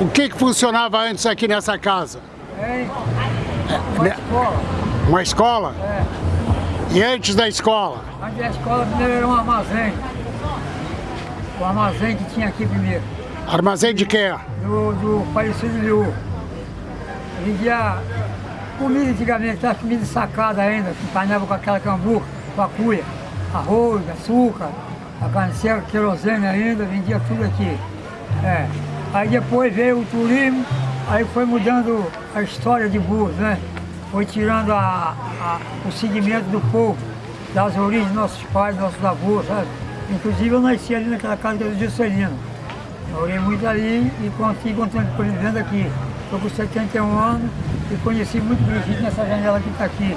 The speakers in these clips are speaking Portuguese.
O que, que funcionava antes aqui nessa casa? É, uma né? escola. Uma escola? É. E antes da escola? Antes da escola primeiro era um armazém. O armazém que tinha aqui primeiro. Armazém de quê? Do, do falecido Liu. Vendia comida antigamente, as comida sacada ainda, que panava com aquela cambuca, com a cuia. Arroz, açúcar, a carne seca, querosene ainda, vendia tudo aqui. É. Aí depois veio o turismo, aí foi mudando a história de Burros, né? Foi tirando a, a, o segmento do povo, das origens dos nossos pais, dos nossos avós, sabe? Inclusive eu nasci ali naquela casa do Juscelino. Morei muito ali e consegui continuar vivendo aqui. Estou com 71 anos e conheci muito Brigitte nessa janela que está aqui.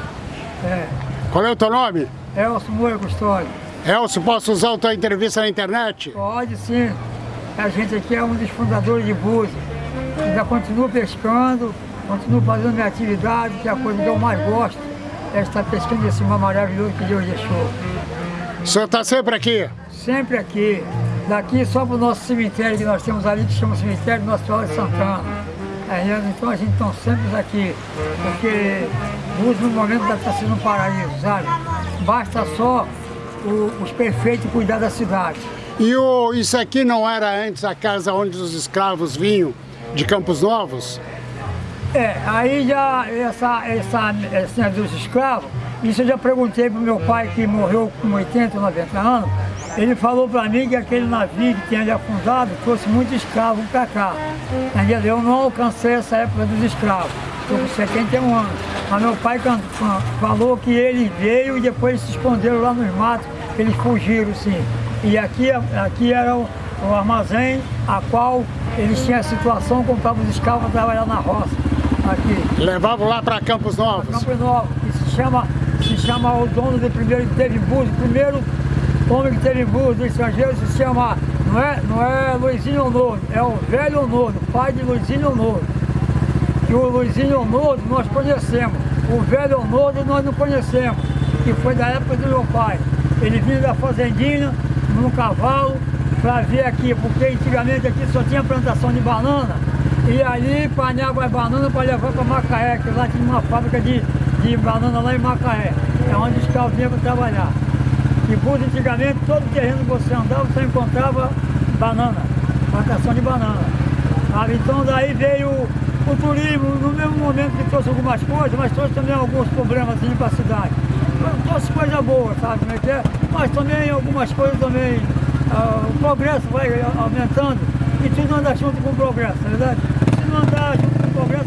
É. Qual é o teu nome? Elcio Moura Custódio. Elcio, posso usar a tua entrevista na internet? Pode sim. A gente aqui é um dos fundadores de Búzios. Ainda continuo pescando, continuo fazendo minha atividade, que é a coisa que eu mais gosto é estar pescando esse mar maravilhoso que Deus deixou. O senhor está sempre aqui? Sempre aqui. Daqui só para o nosso cemitério que nós temos ali, que chama cemitério Nossa Senhora de Santana. É, então a gente está sempre aqui, porque Búzios no momento está sendo um paraíso, sabe? Basta só o, os prefeitos cuidar da cidade. E o, isso aqui não era antes a casa onde os escravos vinham de Campos Novos? É, aí já essa, essa, essa dos escravos, isso eu já perguntei para o meu pai que morreu com 80, 90 anos, ele falou para mim que aquele navio que tinha ali afundado trouxe muitos escravos para cá. Entendeu? Eu não alcancei essa época dos escravos, estou com 71 anos. Mas meu pai falou que ele veio e depois se esconderam lá nos matos, eles fugiram sim. E aqui, aqui era o, o armazém a qual eles tinham a situação, compravam os escravos para trabalhar na roça. Aqui. Levavam lá para Campos Novos? Campos Novos, que se chama, se chama o dono do primeiro que teve Búzios, o primeiro homem que teve Búzios do estrangeiro se chama, não é, não é Luizinho Nono, é o velho Nono, pai de Luizinho Nono. Que o Luizinho Nono nós conhecemos, o velho Nono nós não conhecemos, que foi da época do meu pai. Ele vinha da fazendinha, num cavalo para vir aqui, porque antigamente aqui só tinha plantação de banana e ali panhava as bananas para levar para Macaé, que lá tinha uma fábrica de, de banana lá em Macaé, é onde os carros vinham trabalhar. E por antigamente, todo terreno que você andava, você encontrava banana, plantação de banana. Então daí veio o turismo, no mesmo momento que trouxe algumas coisas, mas trouxe também alguns problemas assim, para a cidade. Trouxe coisa boa, sabe como é que é? Mas também algumas coisas também, uh, o progresso vai aumentando e tudo anda junto com o progresso, não é verdade? Se não andar junto com o progresso,